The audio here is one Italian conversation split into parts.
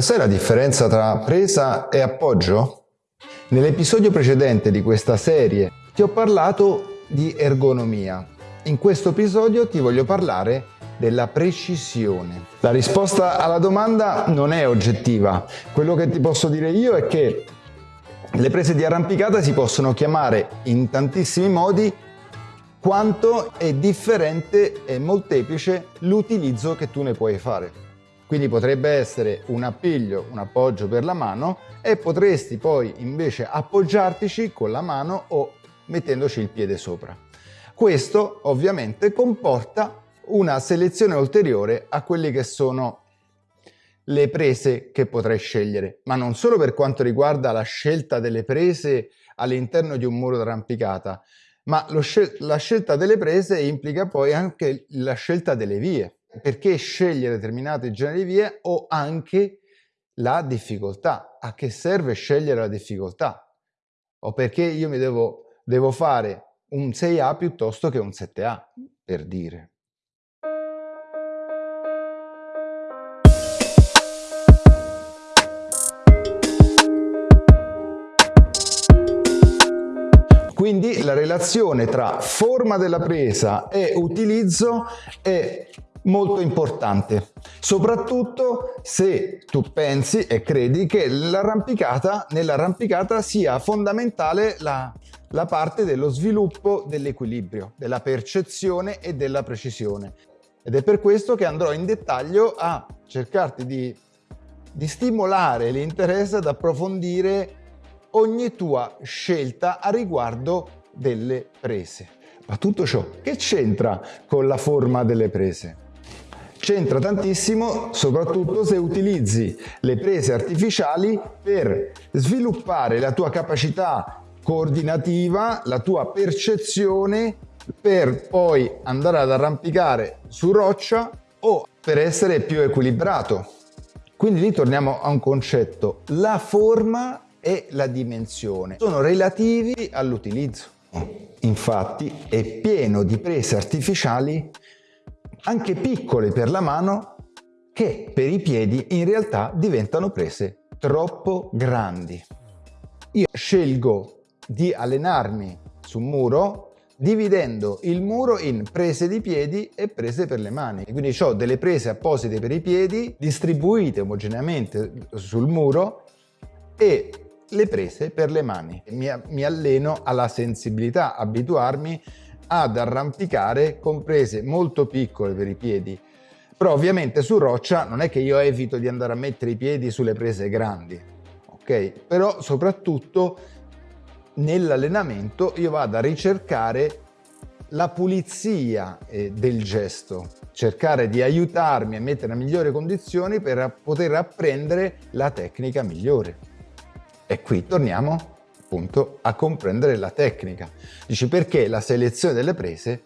Sai la differenza tra presa e appoggio? Nell'episodio precedente di questa serie ti ho parlato di ergonomia. In questo episodio ti voglio parlare della precisione. La risposta alla domanda non è oggettiva. Quello che ti posso dire io è che le prese di arrampicata si possono chiamare in tantissimi modi quanto è differente e molteplice l'utilizzo che tu ne puoi fare. Quindi potrebbe essere un appiglio, un appoggio per la mano e potresti poi invece appoggiartici con la mano o mettendoci il piede sopra. Questo ovviamente comporta una selezione ulteriore a quelle che sono le prese che potrai scegliere, ma non solo per quanto riguarda la scelta delle prese all'interno di un muro d'arrampicata, ma scel la scelta delle prese implica poi anche la scelta delle vie perché scegliere determinate generi di vie o anche la difficoltà. A che serve scegliere la difficoltà? O perché io mi devo, devo fare un 6A piuttosto che un 7A, per dire. Quindi la relazione tra forma della presa e utilizzo è molto importante, soprattutto se tu pensi e credi che l'arrampicata, nell'arrampicata sia fondamentale la, la parte dello sviluppo dell'equilibrio, della percezione e della precisione. Ed è per questo che andrò in dettaglio a cercarti di, di stimolare l'interesse ad approfondire ogni tua scelta a riguardo delle prese. Ma tutto ciò che c'entra con la forma delle prese? C'entra tantissimo soprattutto se utilizzi le prese artificiali per sviluppare la tua capacità coordinativa, la tua percezione per poi andare ad arrampicare su roccia o per essere più equilibrato. Quindi lì torniamo a un concetto, la forma e la dimensione sono relativi all'utilizzo. Infatti è pieno di prese artificiali anche piccole per la mano che per i piedi in realtà diventano prese troppo grandi. Io scelgo di allenarmi su muro dividendo il muro in prese di piedi e prese per le mani. Quindi ho delle prese apposite per i piedi distribuite omogeneamente sul muro e le prese per le mani. Mi, mi alleno alla sensibilità, abituarmi ad arrampicare con prese molto piccole per i piedi. Però ovviamente su roccia non è che io evito di andare a mettere i piedi sulle prese grandi, ok? Però soprattutto nell'allenamento io vado a ricercare la pulizia eh, del gesto, cercare di aiutarmi a mettere a migliori condizioni per poter apprendere la tecnica migliore. E qui torniamo appunto a comprendere la tecnica. Dici perché la selezione delle prese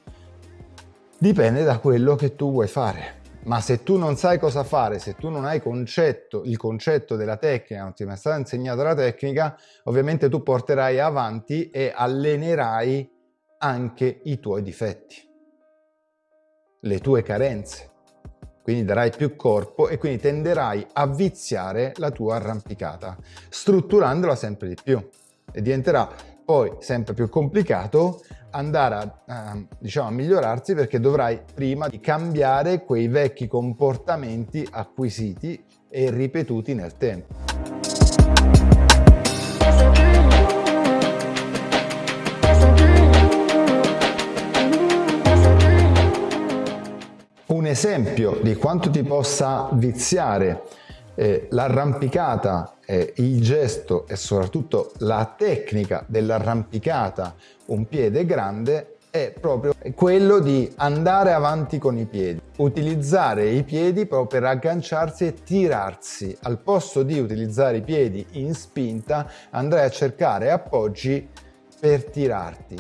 dipende da quello che tu vuoi fare. Ma se tu non sai cosa fare, se tu non hai concetto, il concetto della tecnica, non ti è mai stata insegnata la tecnica, ovviamente tu porterai avanti e allenerai anche i tuoi difetti, le tue carenze. Quindi darai più corpo e quindi tenderai a viziare la tua arrampicata, strutturandola sempre di più e diventerà poi sempre più complicato andare a, a, diciamo, a migliorarsi perché dovrai prima di cambiare quei vecchi comportamenti acquisiti e ripetuti nel tempo. Un esempio di quanto ti possa viziare eh, l'arrampicata, eh, il gesto e soprattutto la tecnica dell'arrampicata un piede grande è proprio quello di andare avanti con i piedi, utilizzare i piedi proprio per agganciarsi e tirarsi. Al posto di utilizzare i piedi in spinta andrai a cercare appoggi per tirarti,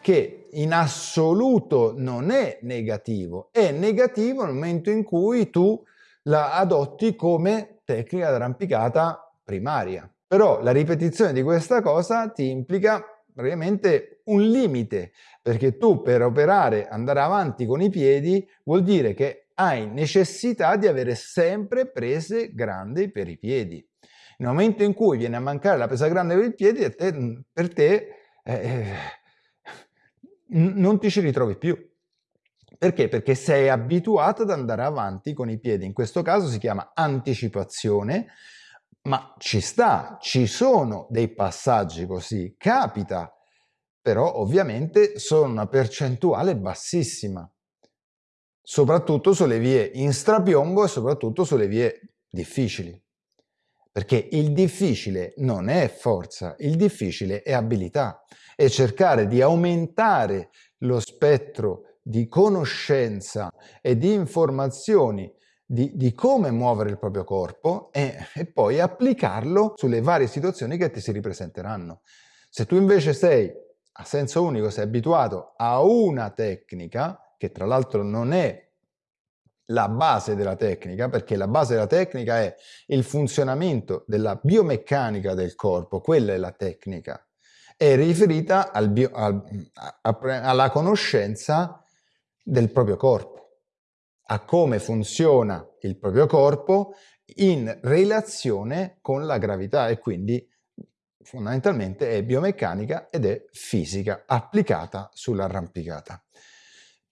che in assoluto non è negativo, è negativo nel momento in cui tu la adotti come tecnica d'arrampicata primaria. Però la ripetizione di questa cosa ti implica praticamente un limite, perché tu per operare, andare avanti con i piedi, vuol dire che hai necessità di avere sempre prese grandi per i piedi. Nel momento in cui viene a mancare la presa grande per i piedi, per te eh, non ti ci ritrovi più. Perché? Perché sei abituato ad andare avanti con i piedi. In questo caso si chiama anticipazione, ma ci sta, ci sono dei passaggi così, capita, però ovviamente sono una percentuale bassissima, soprattutto sulle vie in strapiombo e soprattutto sulle vie difficili. Perché il difficile non è forza, il difficile è abilità e cercare di aumentare lo spettro di conoscenza e di informazioni di, di come muovere il proprio corpo e, e poi applicarlo sulle varie situazioni che ti si ripresenteranno. Se tu invece sei a senso unico, sei abituato a una tecnica, che tra l'altro non è la base della tecnica, perché la base della tecnica è il funzionamento della biomeccanica del corpo, quella è la tecnica, è riferita al bio, al, a, alla conoscenza del proprio corpo, a come funziona il proprio corpo in relazione con la gravità e quindi fondamentalmente è biomeccanica ed è fisica applicata sull'arrampicata.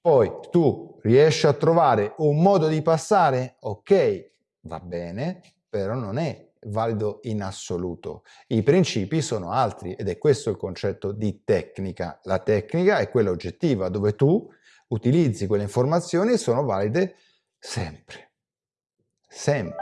Poi tu riesci a trovare un modo di passare? Ok, va bene, però non è valido in assoluto. I principi sono altri ed è questo il concetto di tecnica. La tecnica è quella oggettiva dove tu utilizzi quelle informazioni sono valide sempre. Sempre.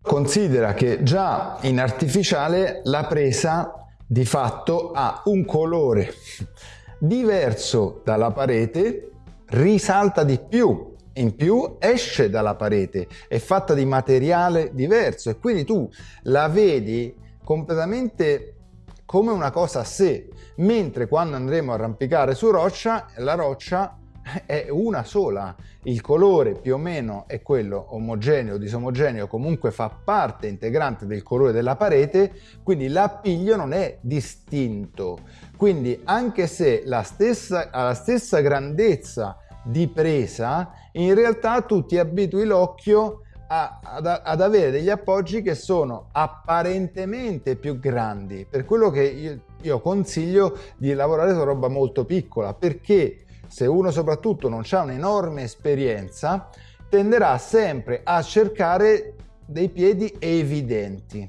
Considera che già in artificiale la presa di fatto ha un colore diverso dalla parete, risalta di più, in più esce dalla parete, è fatta di materiale diverso e quindi tu la vedi completamente come una cosa a sé, mentre quando andremo a arrampicare su roccia, la roccia è una sola, il colore più o meno è quello omogeneo, disomogeneo, comunque fa parte integrante del colore della parete, quindi l'appiglio non è distinto. Quindi anche se la stessa, ha la stessa grandezza di presa, in realtà tu ti abitui l'occhio ad, ad, avere degli appoggi che sono apparentemente più grandi, per quello che io, io consiglio di lavorare su roba molto piccola, perché se uno soprattutto non ha un'enorme esperienza, tenderà sempre a cercare dei piedi evidenti,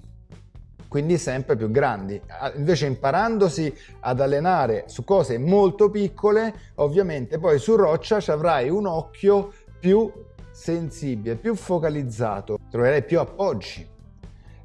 quindi sempre più grandi. Invece imparandosi ad allenare su cose molto piccole, ovviamente poi su roccia ci avrai un occhio più sensibile, più focalizzato, troverai più appoggi,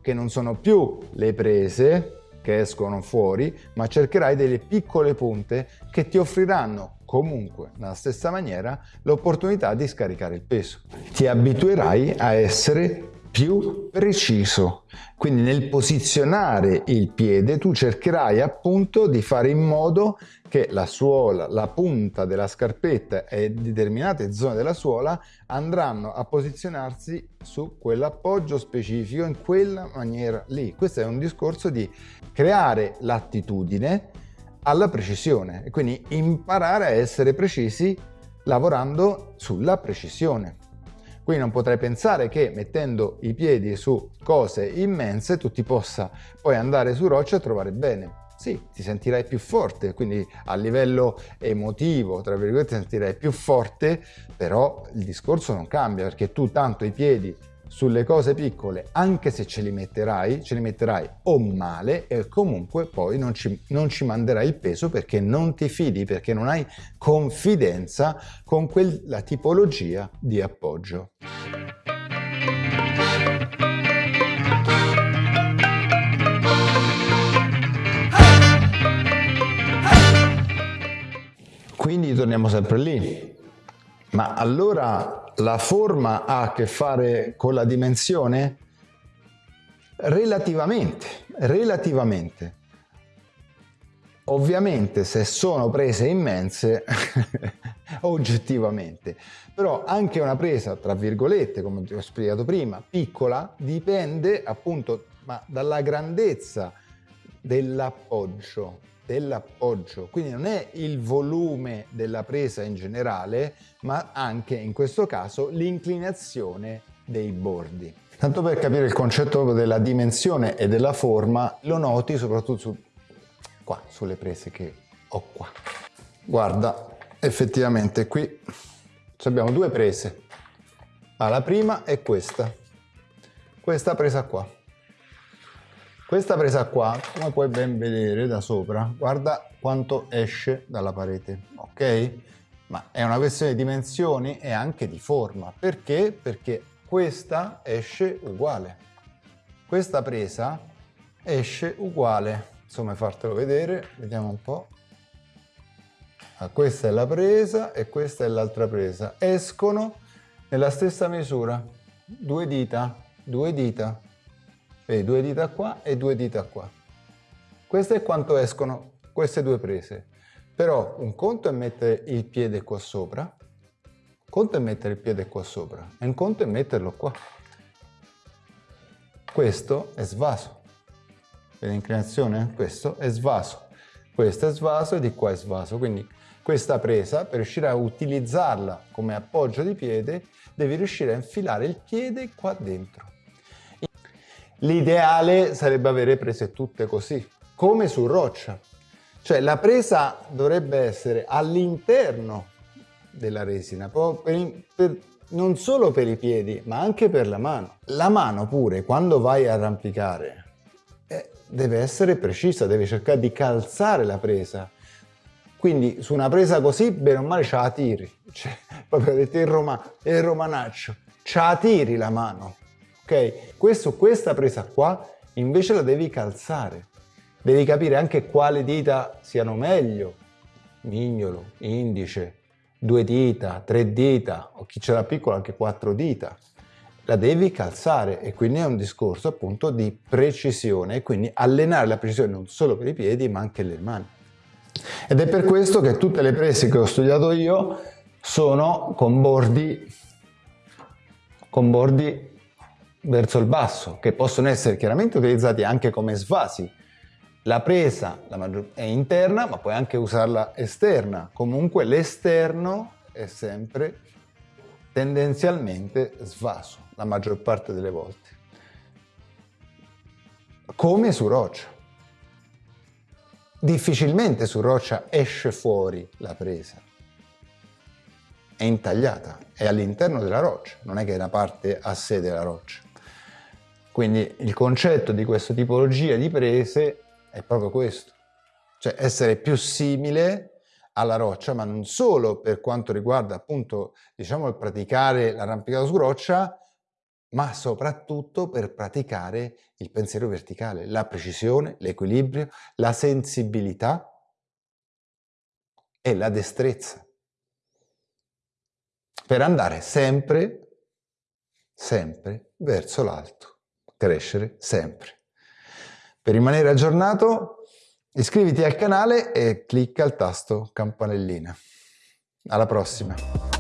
che non sono più le prese che escono fuori, ma cercherai delle piccole punte che ti offriranno comunque nella stessa maniera l'opportunità di scaricare il peso. Ti abituerai a essere più preciso. Quindi nel posizionare il piede tu cercherai appunto di fare in modo che la suola, la punta della scarpetta e determinate zone della suola andranno a posizionarsi su quell'appoggio specifico in quella maniera lì. Questo è un discorso di creare l'attitudine alla precisione e quindi imparare a essere precisi lavorando sulla precisione. Quindi non potrei pensare che mettendo i piedi su cose immense tu ti possa poi andare su roccia e trovare bene. Sì, ti sentirai più forte, quindi a livello emotivo, tra virgolette, ti sentirai più forte, però il discorso non cambia perché tu tanto i piedi sulle cose piccole, anche se ce li metterai, ce li metterai o male e comunque poi non ci, non ci manderai il peso perché non ti fidi, perché non hai confidenza con quella tipologia di appoggio. Quindi torniamo sempre lì. Ma allora la forma ha a che fare con la dimensione? Relativamente, relativamente. Ovviamente se sono prese immense, oggettivamente, però anche una presa, tra virgolette, come ti ho spiegato prima, piccola, dipende appunto dalla grandezza dell'appoggio, dell'appoggio. Quindi non è il volume della presa in generale, ma anche in questo caso l'inclinazione dei bordi. Tanto per capire il concetto della dimensione e della forma, lo noti soprattutto su, qua, sulle prese che ho qua. Guarda, effettivamente qui abbiamo due prese. Ah, la prima è questa, questa presa qua. Questa presa qua, come puoi ben vedere da sopra, guarda quanto esce dalla parete, ok? Ma è una questione di dimensioni e anche di forma. Perché? Perché questa esce uguale. Questa presa esce uguale. Insomma, fartelo vedere, vediamo un po'. Ah, questa è la presa e questa è l'altra presa. Escono nella stessa misura, due dita, due dita. Vedi, due dita qua e due dita qua. Questo è quanto escono queste due prese. Però un conto è mettere il piede qua sopra conto è mettere il piede qua sopra e un conto è metterlo qua. Questo è svaso. Vedi l'inclinazione? Questo è svaso. Questo è svaso e di qua è svaso. Quindi questa presa, per riuscire a utilizzarla come appoggio di piede, devi riuscire a infilare il piede qua dentro. L'ideale sarebbe avere prese tutte così, come su roccia. Cioè la presa dovrebbe essere all'interno della resina, per, per, non solo per i piedi, ma anche per la mano. La mano pure, quando vai a arrampicare, eh, deve essere precisa, deve cercare di calzare la presa. Quindi su una presa così, bene o male, ce la tiri. Cioè, proprio detto in Roma, il romanaccio, ce la tiri la mano. Ok? Questo, questa presa qua, invece la devi calzare. Devi capire anche quali dita siano meglio. Mignolo, indice, due dita, tre dita, o chi ce l'ha piccola anche quattro dita. La devi calzare e quindi è un discorso appunto di precisione e quindi allenare la precisione non solo per i piedi ma anche le mani. Ed è per questo che tutte le prese che ho studiato io sono con bordi, con bordi verso il basso, che possono essere chiaramente utilizzati anche come svasi, la presa è interna, ma puoi anche usarla esterna. Comunque l'esterno è sempre tendenzialmente svaso, la maggior parte delle volte. Come su roccia. Difficilmente su roccia esce fuori la presa. È intagliata, è all'interno della roccia, non è che è una parte a sé della roccia. Quindi il concetto di questa tipologia di prese è proprio questo, cioè essere più simile alla roccia, ma non solo per quanto riguarda appunto, diciamo, il praticare l'arrampicato su roccia, ma soprattutto per praticare il pensiero verticale, la precisione, l'equilibrio, la sensibilità e la destrezza. Per andare sempre, sempre verso l'alto, crescere sempre. Per rimanere aggiornato iscriviti al canale e clicca il tasto campanellina. Alla prossima!